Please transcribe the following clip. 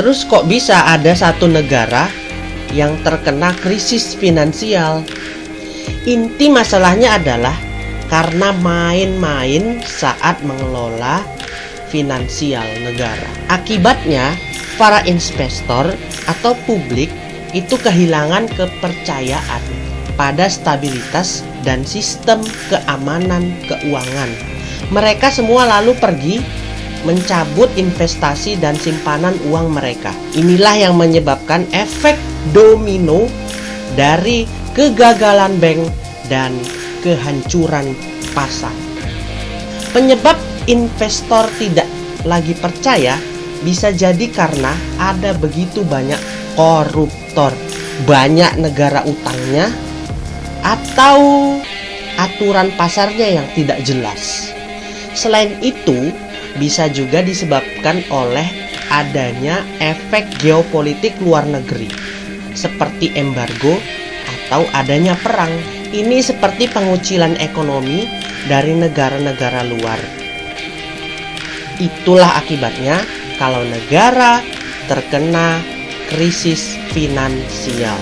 Terus kok bisa ada satu negara yang terkena krisis finansial? Inti masalahnya adalah karena main-main saat mengelola finansial negara. Akibatnya, para investor atau publik itu kehilangan kepercayaan pada stabilitas dan sistem keamanan keuangan. Mereka semua lalu pergi mencabut investasi dan simpanan uang mereka. Inilah yang menyebabkan efek domino dari kegagalan bank dan kehancuran pasar. Penyebab investor tidak lagi percaya bisa jadi karena ada begitu banyak koruptor, banyak negara utangnya, atau aturan pasarnya yang tidak jelas. Selain itu, bisa juga disebabkan oleh adanya efek geopolitik luar negeri, seperti embargo atau adanya perang. Ini seperti pengucilan ekonomi dari negara-negara luar. Itulah akibatnya kalau negara terkena krisis finansial.